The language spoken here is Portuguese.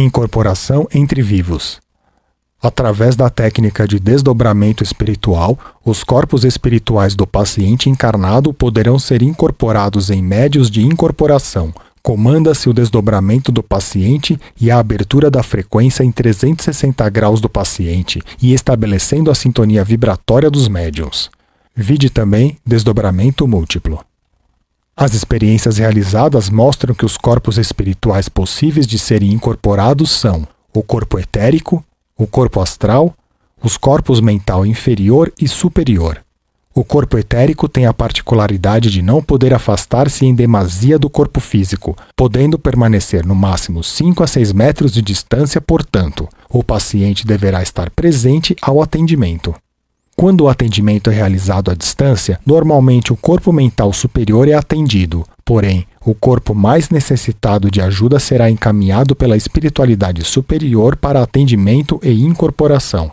Incorporação entre vivos. Através da técnica de desdobramento espiritual, os corpos espirituais do paciente encarnado poderão ser incorporados em médios de incorporação. Comanda-se o desdobramento do paciente e a abertura da frequência em 360 graus do paciente e estabelecendo a sintonia vibratória dos médiums. Vide também desdobramento múltiplo. As experiências realizadas mostram que os corpos espirituais possíveis de serem incorporados são o corpo etérico, o corpo astral, os corpos mental inferior e superior. O corpo etérico tem a particularidade de não poder afastar-se em demasia do corpo físico, podendo permanecer no máximo 5 a 6 metros de distância, portanto, o paciente deverá estar presente ao atendimento. Quando o atendimento é realizado à distância, normalmente o corpo mental superior é atendido, porém, o corpo mais necessitado de ajuda será encaminhado pela espiritualidade superior para atendimento e incorporação.